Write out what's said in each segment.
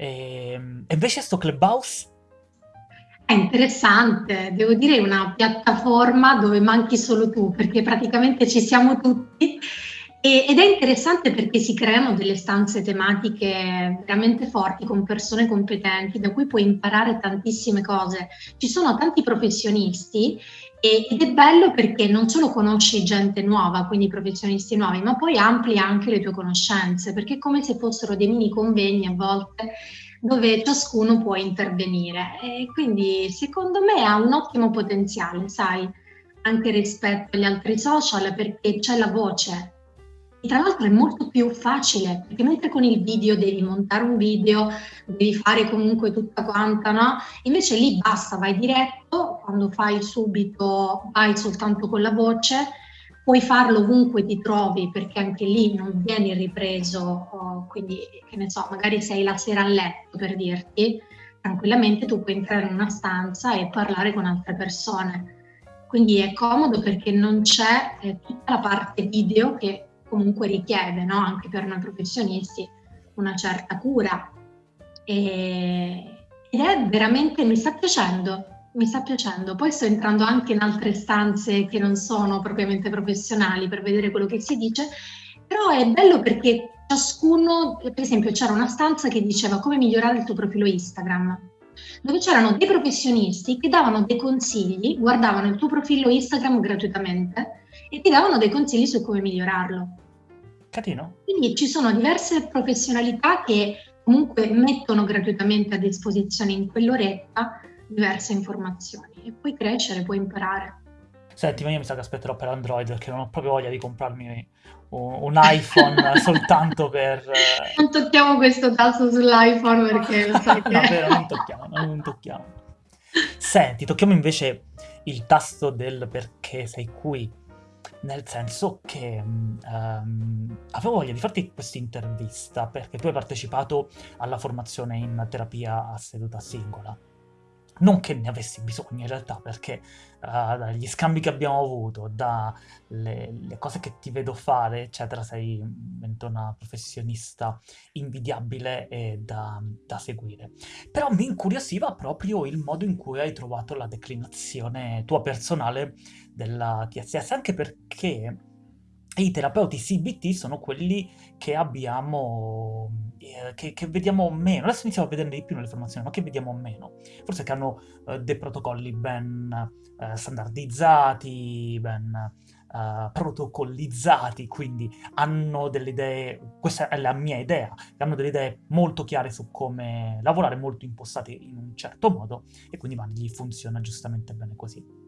Ehm, e invece sto Clubhouse? È interessante, devo dire una piattaforma dove manchi solo tu, perché praticamente ci siamo tutti e, ed è interessante perché si creano delle stanze tematiche veramente forti con persone competenti da cui puoi imparare tantissime cose. Ci sono tanti professionisti ed è bello perché non solo conosci gente nuova, quindi professionisti nuovi, ma poi ampli anche le tue conoscenze, perché è come se fossero dei mini convegni a volte dove ciascuno può intervenire e quindi secondo me ha un ottimo potenziale, sai, anche rispetto agli altri social perché c'è la voce. E tra l'altro è molto più facile, perché mentre con il video devi montare un video, devi fare comunque tutta quanta, no? Invece lì basta, vai diretto, quando fai subito vai soltanto con la voce puoi farlo ovunque ti trovi perché anche lì non vieni ripreso, oh, quindi che ne so, magari sei la sera a letto per dirti, tranquillamente tu puoi entrare in una stanza e parlare con altre persone. Quindi è comodo perché non c'è eh, tutta la parte video che comunque richiede, no? anche per noi professionisti, una certa cura. E, ed è veramente, mi sta piacendo, mi sta piacendo. Poi sto entrando anche in altre stanze che non sono propriamente professionali per vedere quello che si dice, però è bello perché ciascuno, per esempio c'era una stanza che diceva come migliorare il tuo profilo Instagram, dove c'erano dei professionisti che davano dei consigli, guardavano il tuo profilo Instagram gratuitamente e ti davano dei consigli su come migliorarlo. Catino. Quindi ci sono diverse professionalità che comunque mettono gratuitamente a disposizione in quell'oretta diverse informazioni e puoi crescere, puoi imparare. Senti, ma io mi sa che aspetterò per Android perché non ho proprio voglia di comprarmi un, iPhone soltanto per... Eh, non tocchiamo questo tasto sull'iPhone perché lo sai che... no, vero, non tocchiamo, non tocchiamo. Senti, tocchiamo invece il tasto del perché sei qui, nel senso che um, avevo voglia di farti questa intervista perché tu hai partecipato alla formazione in terapia a seduta singola non che ne avessi bisogno in realtà, perché uh, dagli scambi che abbiamo avuto, dalle cose che ti vedo fare, eccetera, sei una professionista invidiabile e da, da, seguire. Però mi incuriosiva proprio il modo in cui hai trovato la declinazione tua personale della TSS, anche perché i terapeuti CBT sono quelli che abbiamo, eh, che, che, vediamo meno, adesso iniziamo a vederne di più nelle formazioni, ma che vediamo meno. Forse che hanno eh, dei protocolli ben eh, standardizzati, ben eh, protocollizzati, quindi hanno delle idee, questa è la mia idea, hanno delle idee molto chiare su come lavorare, molto impostate in un certo modo, e quindi ma, gli funziona giustamente bene così.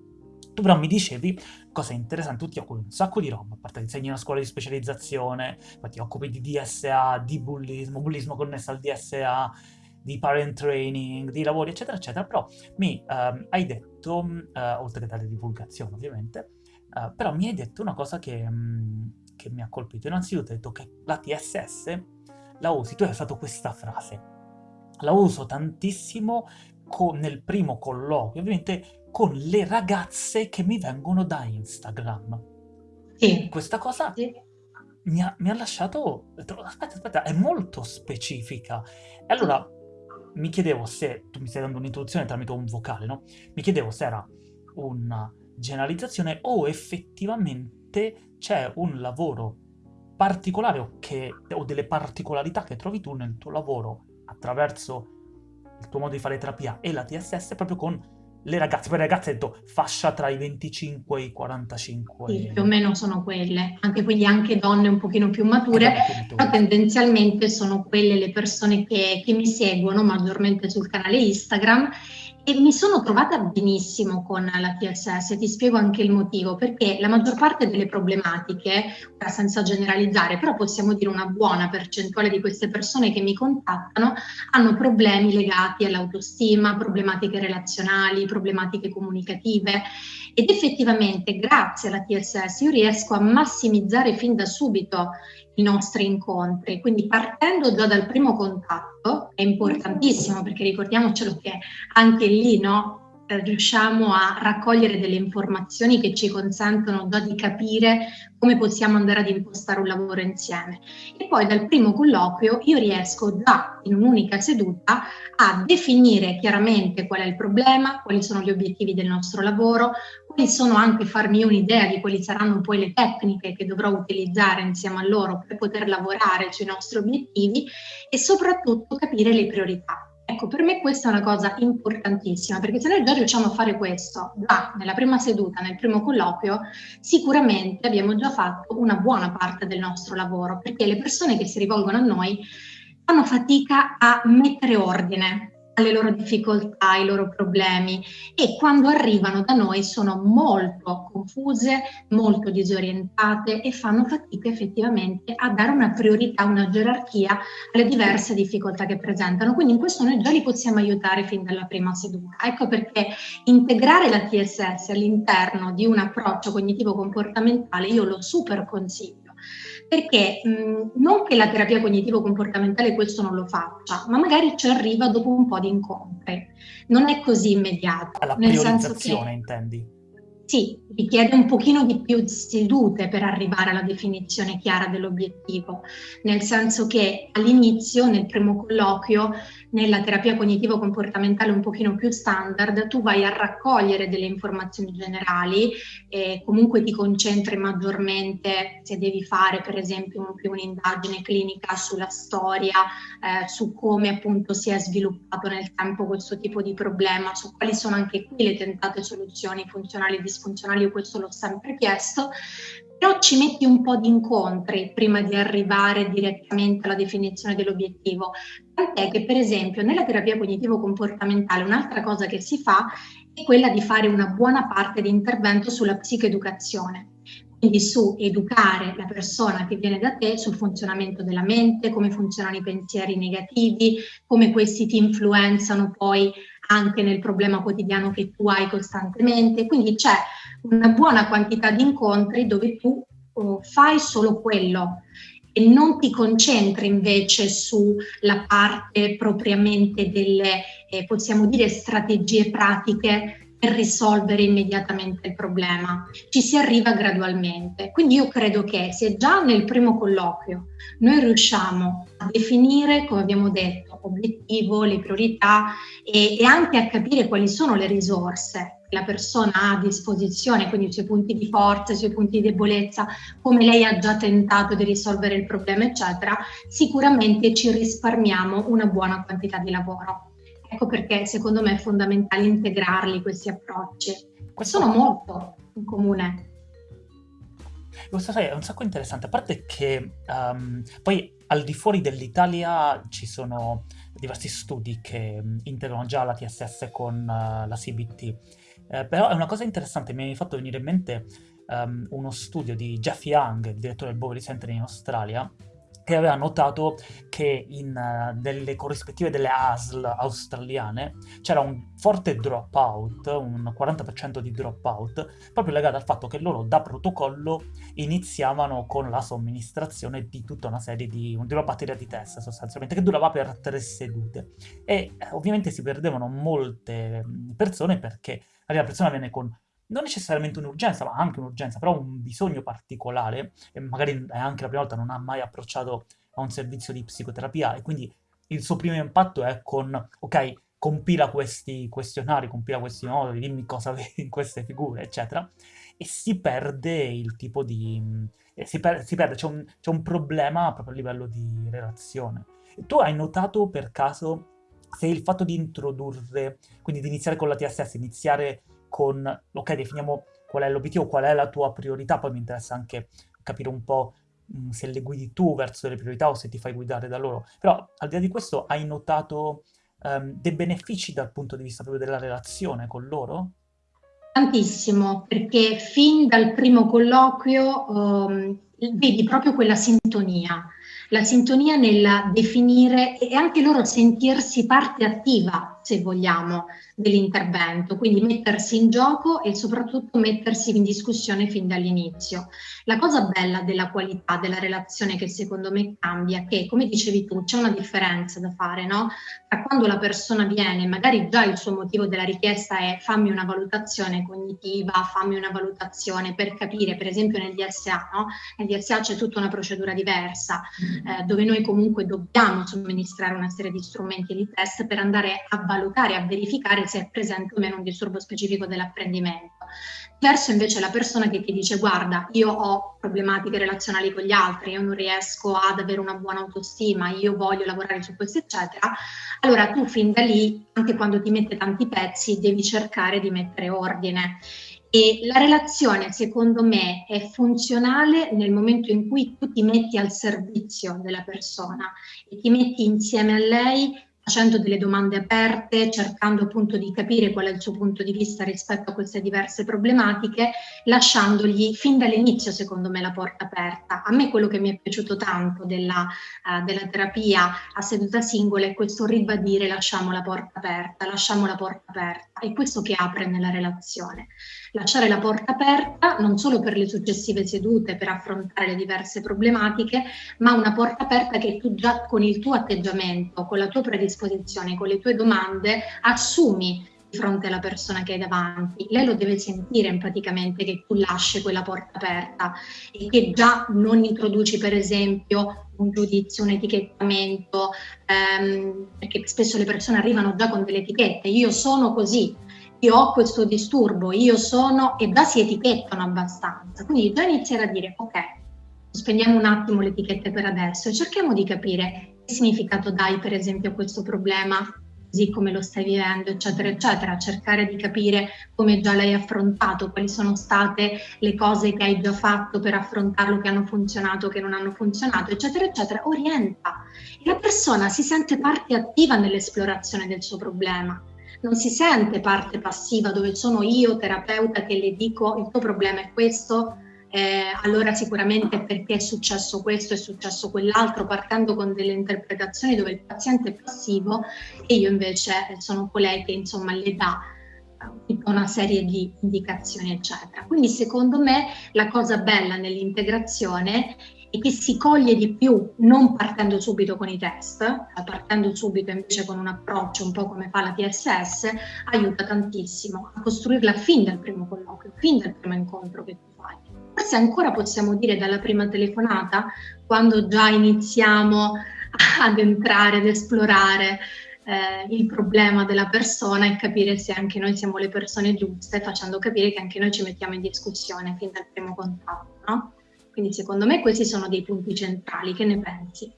Tu però mi dicevi, cosa interessante, tu ti occupi un sacco di roba, a parte insegni in una scuola di specializzazione, poi ti occupi di DSA, di bullismo, bullismo connesso al DSA, di parent training, di lavori, eccetera, eccetera, però mi um, hai detto, uh, oltre che dare divulgazione ovviamente, uh, però mi hai detto una cosa che, um, che mi ha colpito. Innanzitutto hai detto che la TSS la usi, tu hai usato questa frase, la uso tantissimo nel primo colloquio, ovviamente con le ragazze che mi vengono da Instagram. Sì. Questa cosa sì. mi, ha, mi, ha, lasciato... Aspetta, aspetta, è molto specifica. E allora mi chiedevo se... Tu mi stai dando un'introduzione tramite un vocale, no? Mi chiedevo se era una generalizzazione o effettivamente c'è un lavoro particolare o, che, o delle particolarità che trovi tu nel tuo lavoro attraverso il tuo modo di fare terapia e la TSS proprio con le ragazze, poi le ragazze detto fascia tra i 25 e i 45. Sì, più o meno sono quelle, anche quindi anche donne un pochino più mature, però tendenzialmente sono quelle le persone che, che mi seguono maggiormente sul canale Instagram e mi sono trovata benissimo con la TSS, ti spiego anche il motivo, perché la maggior parte delle problematiche, senza generalizzare, però possiamo dire una buona percentuale di queste persone che mi contattano hanno problemi legati all'autostima, problematiche relazionali, problematiche comunicative. Ed effettivamente grazie alla TSS io riesco a massimizzare fin da subito i nostri incontri. Quindi partendo già dal primo contatto, è importantissimo perché ricordiamocelo che anche lì no, riusciamo a raccogliere delle informazioni che ci consentono già di capire come possiamo andare ad impostare un lavoro insieme. E poi dal primo colloquio io riesco già in un'unica seduta a definire chiaramente qual è il problema, quali sono gli obiettivi del nostro lavoro, quali sono anche farmi un'idea di quali saranno poi le tecniche che dovrò utilizzare insieme a loro per poter lavorare sui nostri obiettivi e soprattutto capire le priorità. Ecco, per me questa è una cosa importantissima, perché se noi già riusciamo a fare questo già nella prima seduta, nel primo colloquio, sicuramente abbiamo già fatto una buona parte del nostro lavoro, perché le persone che si rivolgono a noi fanno fatica a mettere ordine le loro difficoltà, i loro problemi e quando arrivano da noi sono molto confuse, molto disorientate e fanno fatica effettivamente a dare una priorità, una gerarchia alle diverse difficoltà che presentano. Quindi in questo noi già li possiamo aiutare fin dalla prima seduta. Ecco perché integrare la TSS all'interno di un approccio cognitivo comportamentale io lo super consiglio perché mh, non che la terapia cognitivo-comportamentale questo non lo faccia, ma magari ci arriva dopo un po' di incontri. Non è così immediato. Alla nel che, intendi? Sì, richiede un pochino di più sedute per arrivare alla definizione chiara dell'obiettivo, nel senso che all'inizio, nel primo colloquio, nella terapia cognitivo-comportamentale un pochino più standard, tu vai a raccogliere delle informazioni generali e comunque ti concentri maggiormente se devi fare per esempio un'indagine clinica sulla storia, eh, su come appunto si è sviluppato nel tempo questo tipo di problema, su quali sono anche qui le tentate soluzioni funzionali e disfunzionali, io questo l'ho sempre chiesto, però ci metti un po' di incontri prima di arrivare direttamente alla definizione dell'obiettivo. Tant'è che per esempio nella terapia cognitivo-comportamentale un'altra cosa che si fa è quella di fare una buona parte di intervento sulla psicoeducazione quindi su educare la persona che viene da te sul funzionamento della mente, come funzionano i pensieri negativi, come questi ti influenzano poi anche nel problema quotidiano che tu hai costantemente. Quindi c'è una buona quantità di incontri dove tu oh, fai solo quello e non ti concentri invece sulla parte propriamente delle, eh, possiamo dire, strategie pratiche per risolvere immediatamente il problema, ci si arriva gradualmente. Quindi io credo che se già nel primo colloquio noi riusciamo a definire, come abbiamo detto, obiettivo, le priorità e, e anche a capire quali sono le risorse la persona ha a disposizione, quindi i suoi punti di forza, i suoi punti di debolezza, come lei ha già tentato di risolvere il problema, eccetera, sicuramente ci risparmiamo una buona quantità di lavoro. Ecco perché secondo me è fondamentale integrarli questi approcci. Sono molto in comune. Questo è un sacco interessante, a parte che um, poi al di fuori dell'Italia ci sono diversi studi che integrano già la TSS con uh, la CBT, eh, però è una cosa interessante, mi hai fatto venire in mente um, uno studio di Jeff Young, direttore del Bowery Center in Australia, che aveva notato che in, uh, nelle corrispettive delle ASL australiane c'era un forte dropout, un 40% di dropout, proprio legato al fatto che loro da protocollo iniziavano con la somministrazione di tutta una serie di, di una batteria di test sostanzialmente, che durava per tre sedute. E eh, ovviamente si perdevano molte persone perché la persona viene con non necessariamente un'urgenza, ma anche un'urgenza, però un bisogno particolare, e magari è anche la prima volta non ha mai approcciato a un servizio di psicoterapia, e quindi il suo primo impatto è con, ok, compila questi questionari, compila questi moduli, dimmi cosa vedi in queste figure, eccetera, e si perde il tipo di... si, per, si perde, c'è un, un problema proprio a livello di relazione. Tu hai notato per caso se il fatto di introdurre, quindi di iniziare con la TSS, iniziare con, ok, definiamo qual è l'obiettivo, qual è la tua priorità, poi mi interessa anche capire un po' mh, mm, se le guidi tu verso delle priorità o se ti fai guidare da loro. Però al di là di questo hai notato um, dei benefici dal punto di vista proprio della relazione con loro? Tantissimo, perché fin dal primo colloquio um, vedi proprio quella sintonia, la sintonia nel definire e anche loro sentirsi parte attiva se vogliamo, dell'intervento, quindi mettersi in gioco e soprattutto mettersi in discussione fin dall'inizio. La cosa bella della qualità della relazione che secondo me cambia è che, come dicevi tu, c'è una differenza da fare, no? Tra quando la persona viene, magari già il suo motivo della richiesta è fammi una valutazione cognitiva, fammi una valutazione per capire, per esempio nel DSA, no? Nel DSA c'è tutta una procedura diversa, eh, dove noi comunque dobbiamo somministrare una serie di strumenti e di test per andare a valutare, a verificare se è presente o meno un disturbo specifico dell'apprendimento. Verso invece la persona che ti dice guarda io ho problematiche relazionali con gli altri, io non riesco ad avere una buona autostima, io voglio lavorare su questo eccetera, allora tu fin da lì, anche quando ti mette tanti pezzi, devi cercare di mettere ordine. E la relazione, secondo me, è funzionale nel momento in cui tu ti metti al servizio della persona e ti metti insieme a lei facendo delle domande aperte, cercando appunto di capire qual è il suo punto di vista rispetto a queste diverse problematiche, lasciandogli fin dall'inizio, secondo me, la porta aperta. A me quello che mi è piaciuto tanto della, uh, della terapia a seduta singola è questo ribadire lasciamo la porta aperta, lasciamo la porta aperta. È questo che apre nella relazione. Lasciare la porta aperta non solo per le successive sedute, per affrontare le diverse problematiche, ma una porta aperta che tu già con il tuo atteggiamento, con la tua predisposizione, disposizione, con le tue domande, assumi di fronte alla persona che hai davanti. Lei lo deve sentire praticamente che tu lasci quella porta aperta e che già non introduci per esempio un giudizio, un etichettamento, ehm, perché spesso le persone arrivano già con delle etichette, io sono così, io ho questo disturbo, io sono, e già si etichettano abbastanza. Quindi già iniziare a dire, ok, sospendiamo un attimo le etichette per adesso e cerchiamo di capire significato dai per esempio a questo problema così come lo stai vivendo, eccetera, eccetera, cercare di capire come già l'hai affrontato, quali sono state le cose che hai già fatto per affrontarlo, che hanno funzionato, che non hanno funzionato, eccetera, eccetera, orienta. E la persona si sente parte attiva nell'esplorazione del suo problema, non si sente parte passiva dove sono io, terapeuta, che le dico il tuo problema è questo, eh, allora sicuramente perché è successo questo, è successo quell'altro, partendo con delle interpretazioni dove il paziente è passivo e io invece sono colei che insomma le dà eh, tutta una serie di indicazioni eccetera. Quindi secondo me la cosa bella nell'integrazione è che si coglie di più non partendo subito con i test, ma partendo subito invece con un approccio un po' come fa la TSS, aiuta tantissimo a costruirla fin dal primo colloquio, fin dal primo incontro che forse ancora possiamo dire dalla prima telefonata, quando già iniziamo ad entrare, ad esplorare eh, il problema della persona e capire se anche noi siamo le persone giuste, facendo capire che anche noi ci mettiamo in discussione fin dal primo contatto. No? Quindi secondo me questi sono dei punti centrali, che ne pensi?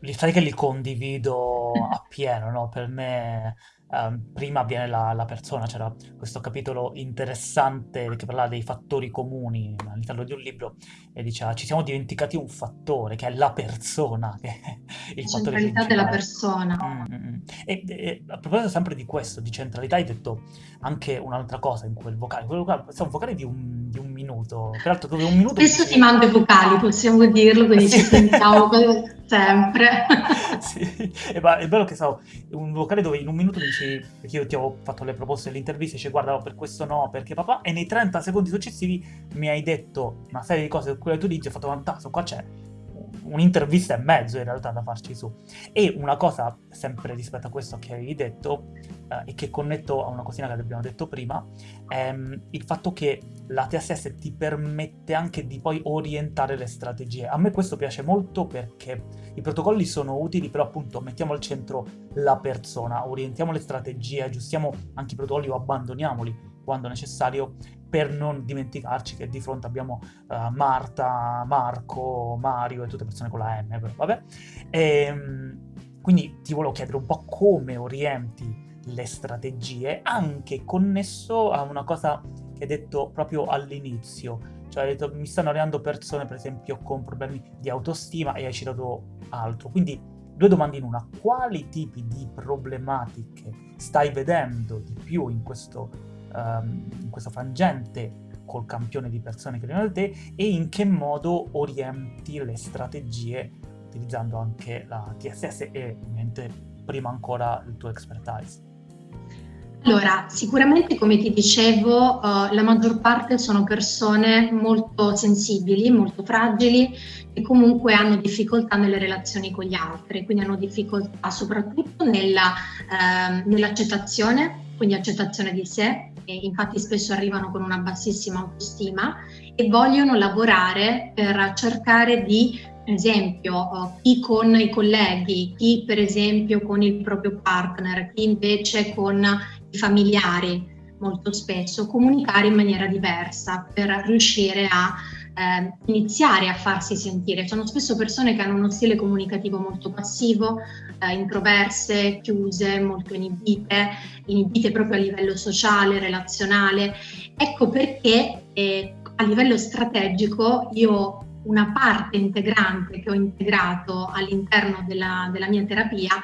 Li sai che li condivido appieno, no? Per me um, prima viene la, la, persona, c'era questo capitolo interessante che parlava dei fattori comuni all'interno di un libro e diceva ci siamo dimenticati un fattore che è la persona, che è il la fattore centralità della persona. Mm-hmm. E, e, a proposito sempre di questo, di centralità, hai detto anche un'altra cosa in quel vocale, quel vocale, è un vocale di un, di un minuto, peraltro dove un minuto... Spesso ti mando i vocali, possiamo dirlo, quindi sì. ci sentiamo sempre. sì, è, è bello che so, un vocale dove in un minuto dici, perché io ti ho fatto le proposte dell'intervista, dici guarda per questo no, perché papà, e nei 30 secondi successivi mi hai detto una serie di cose su cui tu dici, ho fatto fantastico, qua c'è un'intervista e mezzo in realtà da farci su. E una cosa, sempre rispetto a questo che avevi detto, eh, e che connetto a una cosina che abbiamo detto prima, è ehm, il fatto che la TSS ti permette anche di poi orientare le strategie. A me questo piace molto perché i protocolli sono utili, però appunto mettiamo al centro la persona, orientiamo le strategie, aggiustiamo anche i protocolli o abbandoniamoli quando necessario per non dimenticarci che di fronte abbiamo uh, Marta, Marco, Mario e tutte persone con la M, però, vabbè. E, ehm, quindi ti volevo chiedere un po' come orienti le strategie, anche connesso a una cosa che hai detto proprio all'inizio, cioè hai detto mi stanno arrivando persone per esempio con problemi di autostima e hai citato altro, quindi due domande in una, quali tipi di problematiche stai vedendo di più in questo, um, in questo frangente col campione di persone che arrivano da te e in che modo orienti le strategie utilizzando anche la TSS e ovviamente prima ancora il tuo expertise? Allora, sicuramente come ti dicevo, uh, la maggior parte sono persone molto sensibili, molto fragili e comunque hanno difficoltà nelle relazioni con gli altri, quindi hanno difficoltà soprattutto nella, uh, nell'accettazione, quindi accettazione di sé, infatti spesso arrivano con una bassissima autostima e vogliono lavorare per cercare di per esempio chi con i colleghi, chi per esempio con il proprio partner, chi invece con i familiari molto spesso, comunicare in maniera diversa per riuscire a eh, iniziare a farsi sentire. Sono spesso persone che hanno uno stile comunicativo molto passivo, eh, introverse, chiuse, molto inibite, inibite proprio a livello sociale, relazionale. Ecco perché eh, a livello strategico io una parte integrante che ho integrato all'interno della, della mia terapia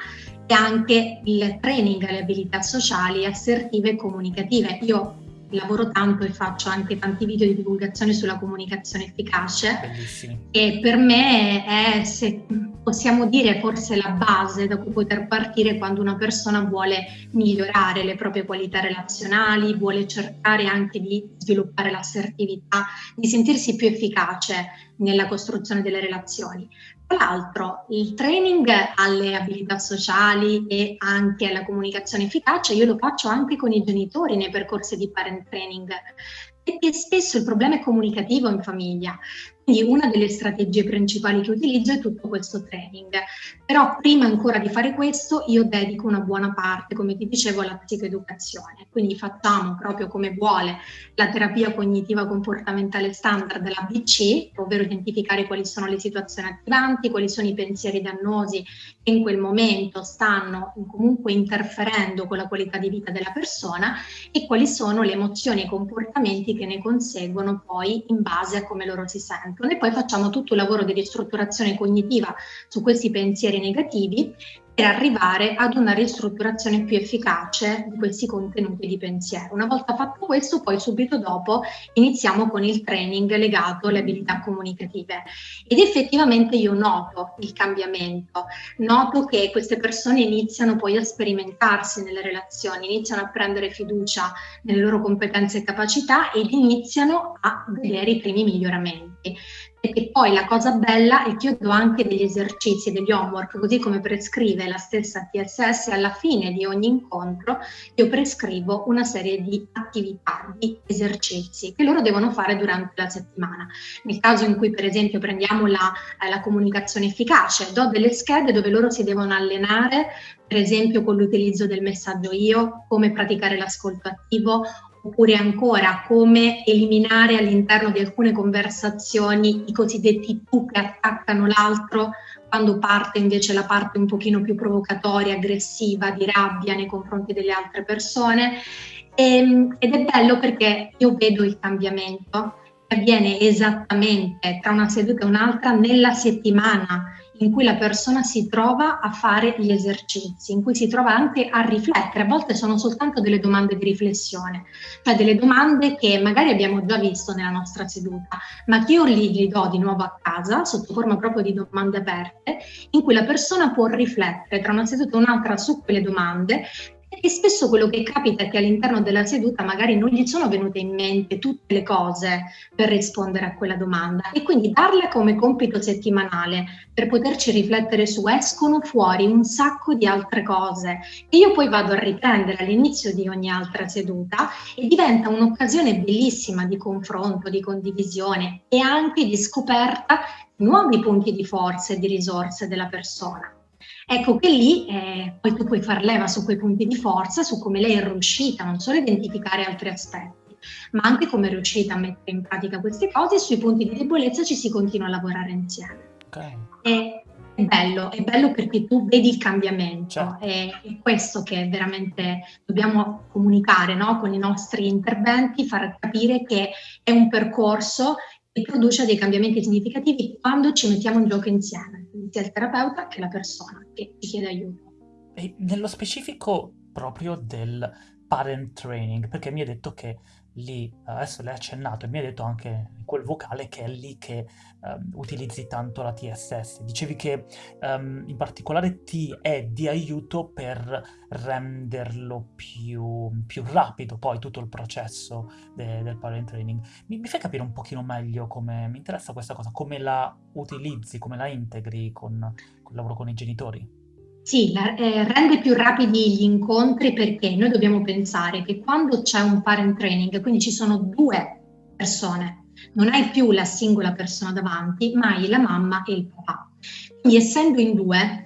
è anche il training alle abilità sociali, assertive e comunicative. Io lavoro tanto e faccio anche tanti video di divulgazione sulla comunicazione efficace Bellissimi. e per me è, se possiamo dire, forse la base da cui poter partire quando una persona vuole migliorare le proprie qualità relazionali, vuole cercare anche di sviluppare l'assertività, di sentirsi più efficace nella costruzione delle relazioni. Tra l'altro, il training alle abilità sociali e anche alla comunicazione efficace io lo faccio anche con i genitori nei percorsi di parent training, perché spesso il problema è comunicativo in famiglia. Quindi una delle strategie principali che utilizzo è tutto questo training. Però prima ancora di fare questo io dedico una buona parte, come ti dicevo, alla psicoeducazione. Quindi facciamo proprio come vuole la terapia cognitiva comportamentale standard della BC, ovvero identificare quali sono le situazioni attivanti, quali sono i pensieri dannosi che in quel momento stanno comunque interferendo con la qualità di vita della persona e quali sono le emozioni e i comportamenti che ne conseguono poi in base a come loro si sentono e poi facciamo tutto il lavoro di ristrutturazione cognitiva su questi pensieri negativi per arrivare ad una ristrutturazione più efficace di questi contenuti di pensiero. Una volta fatto questo, poi subito dopo iniziamo con il training legato alle abilità comunicative. Ed effettivamente io noto il cambiamento, noto che queste persone iniziano poi a sperimentarsi nelle relazioni, iniziano a prendere fiducia nelle loro competenze e capacità ed iniziano a vedere i primi miglioramenti perché poi la cosa bella è che io do anche degli esercizi, degli homework, così come prescrive la stessa TSS alla fine di ogni incontro, io prescrivo una serie di attività, di esercizi che loro devono fare durante la settimana. Nel caso in cui per esempio prendiamo la, eh, la comunicazione efficace, do delle schede dove loro si devono allenare per esempio con l'utilizzo del messaggio io, come praticare l'ascolto attivo oppure ancora come eliminare all'interno di alcune conversazioni i cosiddetti tu che attaccano l'altro quando parte invece la parte un pochino più provocatoria, aggressiva, di rabbia nei confronti delle altre persone. E, ehm, ed è bello perché io vedo il cambiamento che avviene esattamente tra una seduta e un'altra nella settimana in cui la persona si trova a fare gli esercizi, in cui si trova anche a riflettere. A volte sono soltanto delle domande di riflessione, cioè delle domande che magari abbiamo già visto nella nostra seduta, ma che io li, li do di nuovo a casa sotto forma proprio di domande aperte, in cui la persona può riflettere tra una seduta e un'altra su quelle domande e spesso quello che capita è che all'interno della seduta magari non gli sono venute in mente tutte le cose per rispondere a quella domanda e quindi darle come compito settimanale per poterci riflettere su escono fuori un sacco di altre cose che io poi vado a riprendere all'inizio di ogni altra seduta e diventa un'occasione bellissima di confronto, di condivisione e anche di scoperta di nuovi punti di forza e di risorse della persona. Ecco che lì eh, poi tu puoi far leva su quei punti di forza, su come lei è riuscita non solo a identificare altri aspetti, ma anche come è riuscita a mettere in pratica queste cose e sui punti di debolezza ci si continua a lavorare insieme. Okay. E è bello, è bello perché tu vedi il cambiamento, certo. è, è questo che veramente dobbiamo comunicare no? con i nostri interventi, far capire che è un percorso che produce dei cambiamenti significativi quando ci mettiamo in gioco insieme, sia il terapeuta che la persona che ci chiede aiuto. E nello specifico proprio del parent training, perché mi hai detto che lì, adesso l'hai accennato e mi hai detto anche in quel vocale che è lì che um, utilizzi tanto la TSS. Dicevi che um, in particolare ti è di aiuto per renderlo più, più rapido poi tutto il processo de, del parent training. Mi, mi, fai capire un pochino meglio come mi interessa questa cosa, come la utilizzi, come la integri con, con il lavoro con i genitori? Sì, eh, rende più rapidi gli incontri perché noi dobbiamo pensare che quando c'è un parent training, quindi ci sono due persone, non hai più la singola persona davanti, ma hai la mamma e il papà. Quindi essendo in due,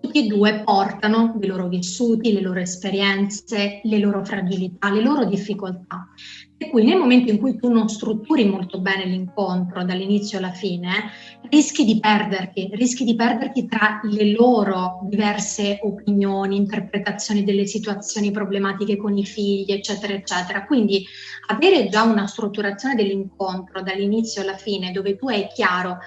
tutti e due portano i loro vissuti, le loro esperienze, le loro fragilità, le loro difficoltà. Per cui nel momento in cui tu non strutturi molto bene l'incontro dall'inizio alla fine, rischi di perderti, rischi di perderti tra le loro diverse opinioni, interpretazioni delle situazioni problematiche con i figli, eccetera, eccetera. Quindi avere già una strutturazione dell'incontro dall'inizio alla fine, dove tu hai chiaro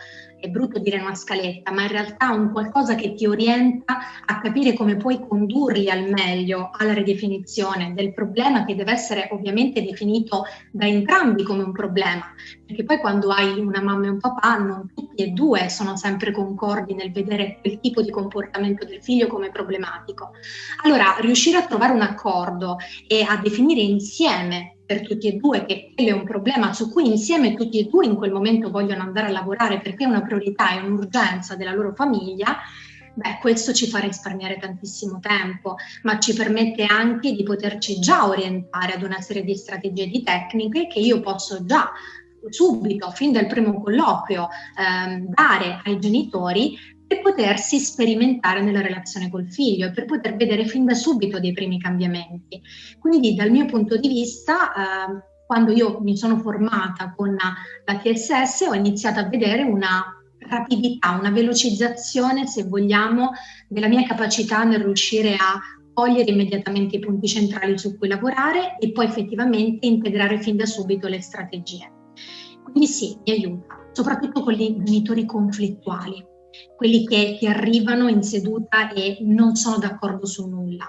è brutto dire una scaletta, ma in realtà un qualcosa che ti orienta a capire come puoi condurli al meglio alla ridefinizione del problema che deve essere ovviamente definito da entrambi come un problema, perché poi quando hai una mamma e un papà non tutti e due sono sempre concordi nel vedere quel tipo di comportamento del figlio come problematico. Allora, riuscire a trovare un accordo e a definire insieme per tutti e due che quello è un problema su cui insieme tutti e due in quel momento vogliono andare a lavorare perché è una priorità e un'urgenza della loro famiglia, beh, questo ci fa risparmiare tantissimo tempo, ma ci permette anche di poterci già orientare ad una serie di strategie di tecniche che io posso già subito, fin dal primo colloquio, ehm, dare ai genitori per potersi sperimentare nella relazione col figlio e per poter vedere fin da subito dei primi cambiamenti. Quindi dal mio punto di vista, eh, quando io mi sono formata con la TSS, ho iniziato a vedere una rapidità, una velocizzazione, se vogliamo, della mia capacità nel riuscire a cogliere immediatamente i punti centrali su cui lavorare e poi effettivamente integrare fin da subito le strategie. Quindi sì, mi aiuta, soprattutto con i genitori conflittuali quelli che ti arrivano in seduta e non sono d'accordo su nulla.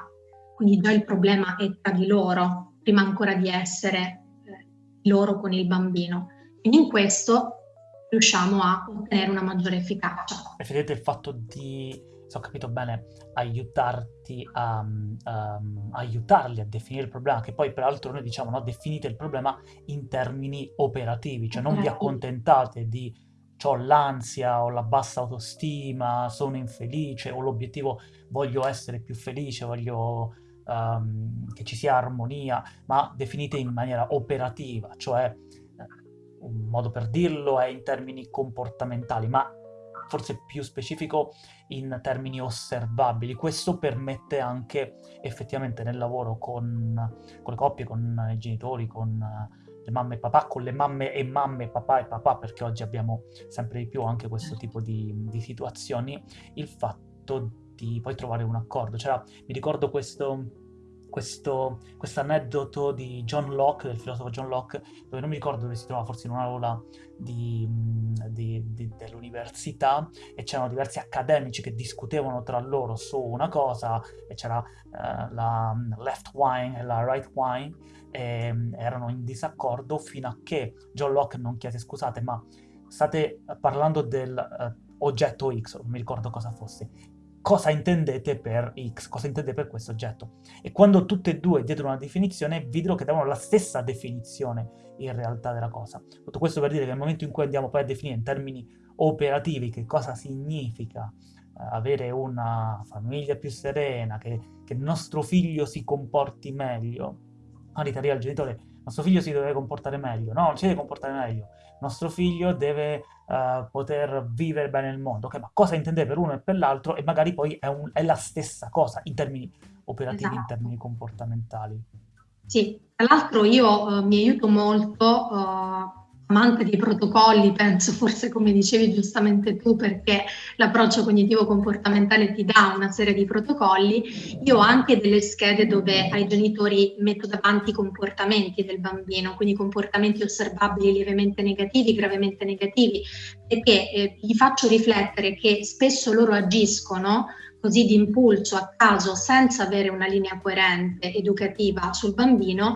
Quindi già il problema è tra di loro, prima ancora di essere eh, loro con il bambino. Quindi in questo riusciamo a ottenere una maggiore efficacia. Preferite il fatto di, se ho capito bene, aiutarti a, um, aiutarli a definire il problema, che poi peraltro noi diciamo, no, definite il problema in termini operativi, cioè non vi accontentate di ho l'ansia, ho la bassa autostima, sono infelice, ho l'obiettivo voglio essere più felice, voglio um, che ci sia armonia, ma definite in maniera operativa, cioè eh, un modo per dirlo è in termini comportamentali, ma forse più specifico in termini osservabili. Questo permette anche effettivamente nel lavoro con, con le coppie, con i genitori, con le mamme e papà con le mamme e mamme, papà e papà, perché oggi abbiamo sempre di più anche questo tipo di, di situazioni, il fatto di poi trovare un accordo. C'era, mi ricordo questo questo aneddoto di John Locke, del filosofo John Locke, dove non mi ricordo dove si trova, forse in un'aula di, dell'università, e c'erano diversi accademici che discutevano tra loro su una cosa, e c'era uh, la left wine e la right wine, e um, erano in disaccordo fino a che John Locke non chiese scusate, ma state parlando del... Uh, oggetto X, non mi ricordo cosa fosse, cosa intendete per X, cosa intendete per questo oggetto. E quando tutte e due diedero una definizione, videro che davano la stessa definizione in realtà della cosa. Tutto questo per dire che nel momento in cui andiamo poi a definire in termini operativi che cosa significa eh, avere una famiglia più serena, che, che, il nostro figlio si comporti meglio, magari arriva il genitore, nostro figlio si deve comportare meglio, no, non si deve comportare meglio, il nostro figlio deve uh, poter vivere bene nel mondo. Ok, ma cosa intende per uno e per l'altro? E magari poi è, un, è, la stessa cosa in termini operativi, esatto. in termini comportamentali. Sì, tra l'altro io uh, mi aiuto molto uh, amante di protocolli, penso forse come dicevi giustamente tu, perché l'approccio cognitivo-comportamentale ti dà una serie di protocolli, io ho anche delle schede dove ai genitori metto davanti i comportamenti del bambino, quindi comportamenti osservabili lievemente negativi, gravemente negativi, perché eh, gli faccio riflettere che spesso loro agiscono così di impulso a caso senza avere una linea coerente educativa sul bambino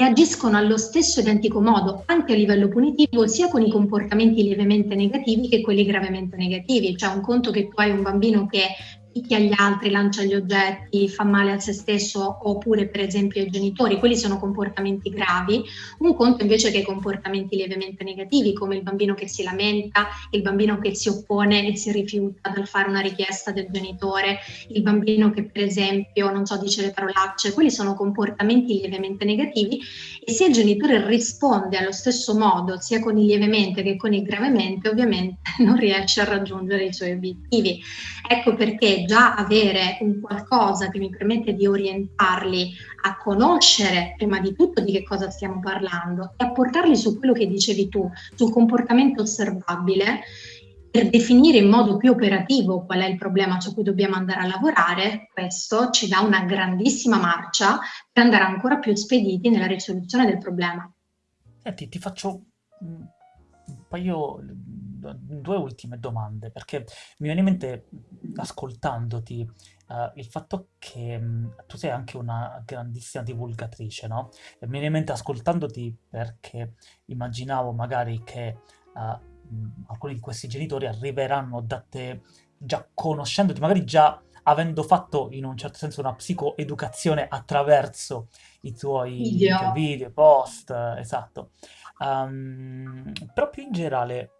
e agiscono allo stesso identico modo, anche a livello punitivo, sia con i comportamenti lievemente negativi che quelli gravemente negativi. Cioè un conto che tu hai un bambino che picchia gli altri, lancia gli oggetti, fa male a se stesso oppure per esempio ai genitori, quelli sono comportamenti gravi, un conto invece che comportamenti lievemente negativi come il bambino che si lamenta, il bambino che si oppone e si rifiuta dal fare una richiesta del genitore, il bambino che per esempio non so dice le parolacce, quelli sono comportamenti lievemente negativi e se il genitore risponde allo stesso modo sia con il lievemente che con il gravemente ovviamente non riesce a raggiungere i suoi obiettivi. Ecco perché già avere un qualcosa che mi permette di orientarli a conoscere prima di tutto di che cosa stiamo parlando e a portarli su quello che dicevi tu, sul comportamento osservabile per definire in modo più operativo qual è il problema su cui dobbiamo andare a lavorare, questo ci dà una grandissima marcia per andare ancora più spediti nella risoluzione del problema. Senti, ti faccio un paio due ultime domande, perché mi viene in mente, ascoltandoti, uh, il fatto che mh, tu sei anche una grandissima divulgatrice, no? E mi viene in mente ascoltandoti perché immaginavo magari che uh, mh, alcuni di questi genitori arriveranno da te già conoscendoti, magari già avendo fatto in un certo senso una psicoeducazione attraverso i tuoi Video. video, post, esatto. Um, però più in generale,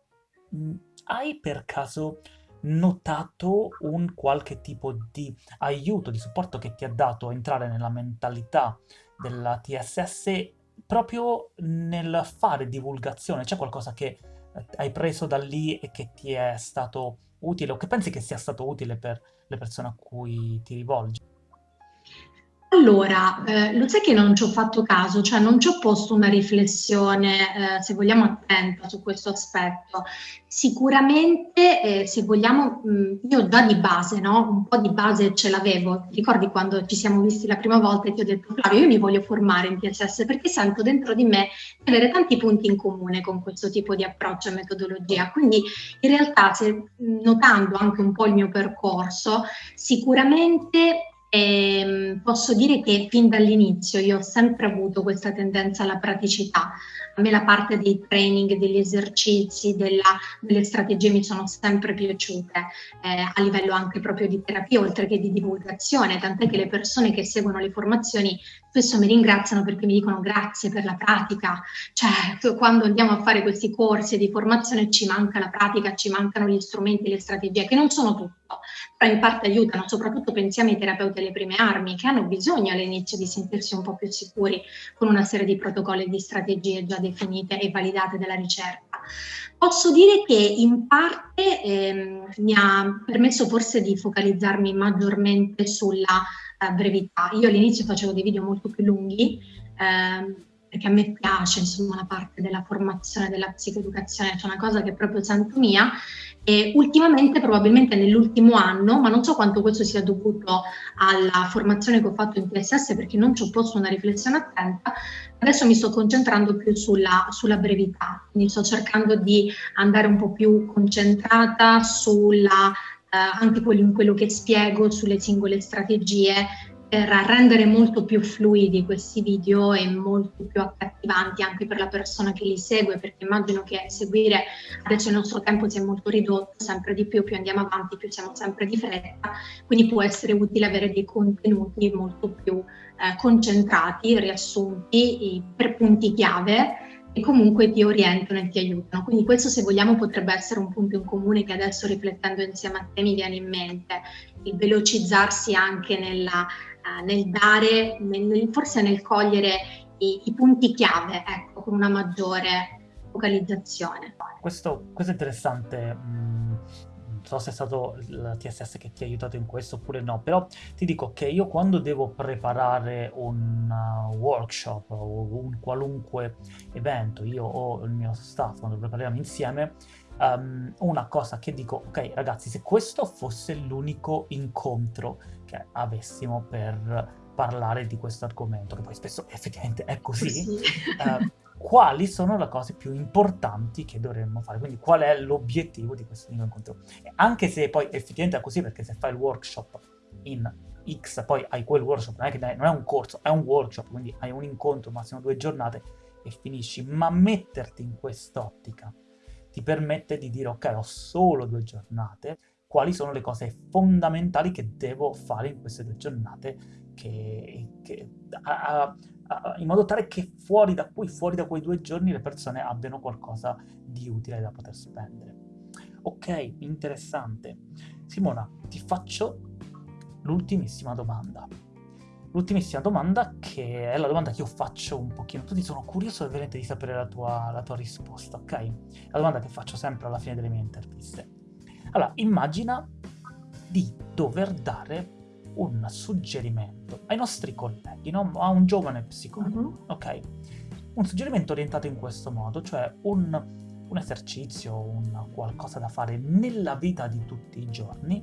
Mhmm, hai per caso notato un qualche tipo di aiuto, di supporto che ti ha dato a entrare nella mentalità della TSS proprio nel fare divulgazione? C'è qualcosa che eh, hai preso da lì e che ti è stato utile o che pensi che sia stato utile per le persone a cui ti rivolgi? Allora, ehm, lo sai che non ci ho fatto caso, cioè non ci ho posto una riflessione, ehm, se vogliamo attenta su questo aspetto. Sicuramente, ehm, se vogliamo mhmm, io già di base, no, un po' di base ce l'avevo. Ricordi quando ci siamo visti la prima volta e ti ho detto: "Flavio, io mi voglio formare in TSS perché sento dentro di me di avere tanti punti in comune con questo tipo di approccio e metodologia". Quindi in realtà se notando anche un po' il mio percorso, sicuramente Ehm, posso dire che fin dall'inizio io ho sempre avuto questa tendenza alla praticità. A me la parte dei training, degli esercizi, della, delle strategie mi sono sempre piaciute, eh, a livello anche proprio di terapia, oltre che di divulgazione, tant'è che le persone che seguono le formazioni spesso mi ringraziano perché mi dicono grazie per la pratica, cioè quando andiamo a fare questi corsi di formazione ci manca la pratica, ci mancano gli strumenti, le strategie, che non sono tutto, però in parte aiutano, soprattutto pensiamo ai terapeuti alle prime armi che hanno bisogno all'inizio di sentirsi un po' più sicuri con una serie di protocolli e di strategie già definite e validate dalla ricerca. Posso dire che in parte ehm, mi ha permesso forse di focalizzarmi maggiormente sulla brevità. Io all'inizio facevo dei video molto più lunghi ehm, perché a me piace insomma la parte della formazione, della psicoeducazione, c'è una cosa che è proprio santo mia e ultimamente, probabilmente nell'ultimo anno, ma non so quanto questo sia dovuto alla formazione che ho fatto in TSS perché non ci ho posto una riflessione attenta, adesso mi sto concentrando più sulla, sulla brevità, quindi sto cercando di andare un po' più concentrata sulla anche quello, quello che spiego sulle singole strategie per rendere molto più fluidi questi video e molto più accattivanti anche per la persona che li segue, perché immagino che seguire adesso il nostro tempo sia molto ridotto, sempre di più, più andiamo avanti, più siamo sempre di fretta, quindi può essere utile avere dei contenuti molto più eh, concentrati, riassunti per punti chiave comunque ti orientano e ti aiutano. Quindi questo se vogliamo potrebbe essere un punto in comune che adesso riflettendo insieme a te mi viene in mente, il velocizzarsi anche nella, uh, nel dare, nel, forse nel cogliere i, i punti chiave, ecco, con una maggiore focalizzazione. Questo, questo è interessante. Mm, so se è stato il TSS che ti ha aiutato in questo oppure no, però ti dico che io quando devo preparare un uh, workshop o un qualunque evento, io o il mio staff, quando prepariamo insieme, um, una cosa che dico, ok ragazzi, se questo fosse l'unico incontro che avessimo per parlare di questo argomento, che poi spesso effettivamente è così, sì. uh, quali sono le cose più importanti che dovremmo fare, quindi qual è l'obiettivo di questo unico incontro. E anche se poi effettivamente è così, perché se fai il workshop in X, poi hai quel workshop, non è, che non è un corso, è un workshop, quindi hai un incontro, massimo due giornate e finisci, ma metterti in quest'ottica ti permette di dire ok, ho solo due giornate, quali sono le cose fondamentali che devo fare in queste due giornate, che, che, a, a, in modo tale che fuori da qui, fuori da quei due giorni, le persone abbiano qualcosa di utile da poter spendere. Ok, interessante. Simona, ti faccio l'ultimissima domanda. L'ultimissima domanda che è la domanda che io faccio un pochino, tutti sono curioso veramente di sapere la tua, la tua risposta, ok? La domanda che faccio sempre alla fine delle mie interviste. Allora, immagina di dover dare un suggerimento ai nostri colleghi, no? a un giovane psicologo, uh-huh. ok? Un suggerimento orientato in questo modo, cioè un, un esercizio, un qualcosa da fare nella vita di tutti i giorni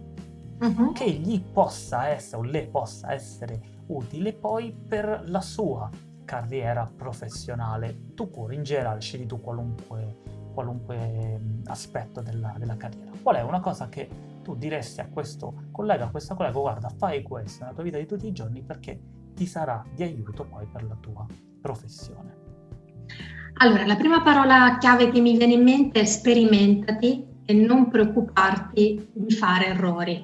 uh-huh. che gli possa essere o le possa essere utile poi per la sua carriera professionale. Tu pure, in generale, scegli tu qualunque, qualunque aspetto della, della, carriera. Qual è una cosa che tu diresti a questo collega, a questa collega, guarda, fai questo nella tua vita di tutti i giorni perché ti sarà di aiuto poi per la tua professione. Allora, la prima parola chiave che mi viene in mente è sperimentati e non preoccuparti di fare errori.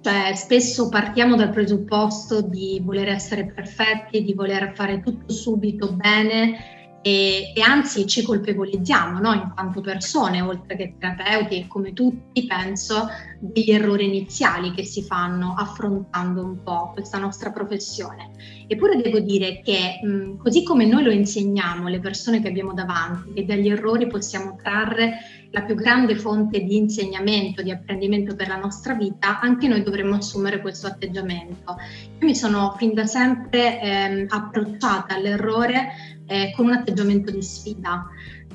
Cioè, spesso partiamo dal presupposto di voler essere perfetti, di voler fare tutto subito bene e, e anzi ci colpevolizziamo no? in quanto persone, oltre che terapeuti e come tutti penso degli errori iniziali che si fanno affrontando un po' questa nostra professione. Eppure devo dire che mh, così come noi lo insegniamo alle persone che abbiamo davanti e dagli errori possiamo trarre la più grande fonte di insegnamento, di apprendimento per la nostra vita, anche noi dovremmo assumere questo atteggiamento. Io mi sono fin da sempre ehm, approcciata all'errore eh, con un atteggiamento di sfida.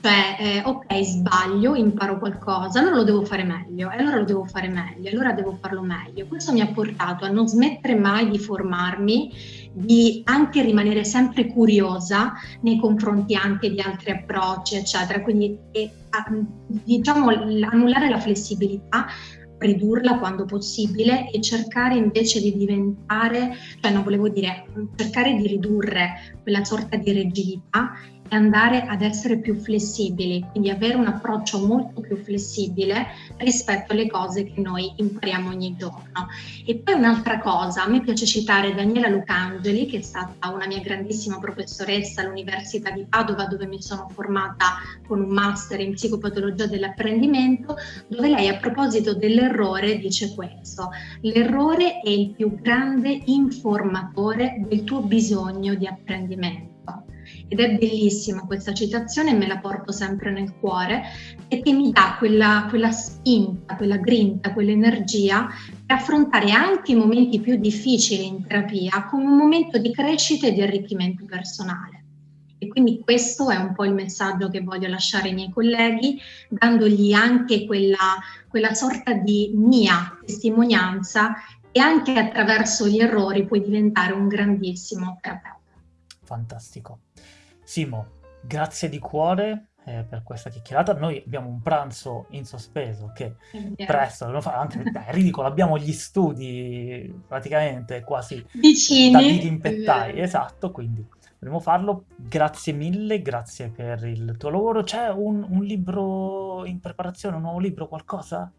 Cioè, eh, ok, sbaglio, imparo qualcosa, allora lo devo fare meglio, e allora lo devo fare meglio, allora devo farlo meglio. Questo mi ha portato a non smettere mai di formarmi, di anche rimanere sempre curiosa nei confronti anche di altri approcci, eccetera. Quindi, e, diciamo, annullare la flessibilità ridurla quando possibile e cercare invece di diventare, cioè non volevo dire, cercare di ridurre quella sorta di rigidità e andare ad essere più flessibili, quindi avere un approccio molto più flessibile rispetto alle cose che noi impariamo ogni giorno. E poi un'altra cosa, a me piace citare Daniela Lucangeli, che è stata una mia grandissima professoressa all'Università di Padova, dove mi sono formata con un master in psicopatologia dell'apprendimento, dove lei a proposito dell'errore dice questo, l'errore è il più grande informatore del tuo bisogno di apprendimento ed è bellissima questa citazione, me la porto sempre nel cuore perché mi dà quella, quella spinta, quella grinta, quell'energia per affrontare anche i momenti più difficili in terapia come un momento di crescita e di arricchimento personale. E quindi questo è un po' il messaggio che voglio lasciare ai miei colleghi, dandogli anche quella, quella sorta di mia testimonianza e anche attraverso gli errori puoi diventare un grandissimo terapeuta. Fantastico. Simo, grazie di cuore eh, per questa chiacchierata. Noi abbiamo un pranzo in sospeso che yeah. presto dovremo fare, anche è ridicolo, abbiamo gli studi praticamente quasi vicini da dirimpettai, yeah. esatto, quindi dovremo farlo. Grazie mille, grazie per il tuo lavoro. C'è un, un libro in preparazione, un nuovo libro, qualcosa?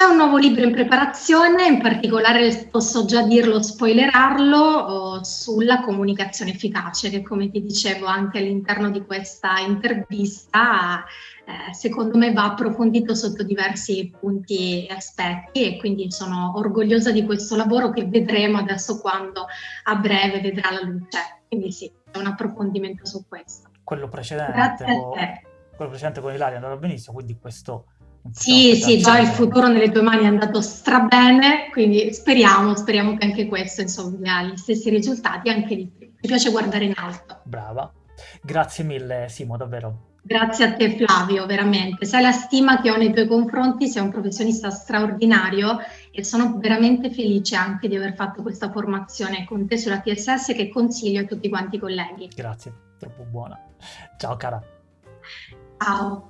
C'è un nuovo libro in preparazione, in particolare posso già dirlo, spoilerarlo, oh, sulla comunicazione efficace, che come ti dicevo anche all'interno di questa intervista, eh, secondo me va approfondito sotto diversi punti e aspetti e quindi sono orgogliosa di questo lavoro che vedremo adesso quando a breve vedrà la luce. Quindi sì, è un approfondimento su questo. Quello precedente, con, quello precedente con Ilaria è andato benissimo, quindi questo sì, sì, già il futuro nelle tue mani è andato strabene, quindi speriamo, speriamo che anche questo insomma gli stessi risultati, anche di più. Mi piace guardare in alto. Brava. Grazie mille Simo, davvero. Grazie a te Flavio, veramente. Sai la stima che ho nei tuoi confronti, sei un professionista straordinario e sono veramente felice anche di aver fatto questa formazione con te sulla TSS che consiglio a tutti quanti i colleghi. Grazie, troppo buona. Ciao cara. Ciao.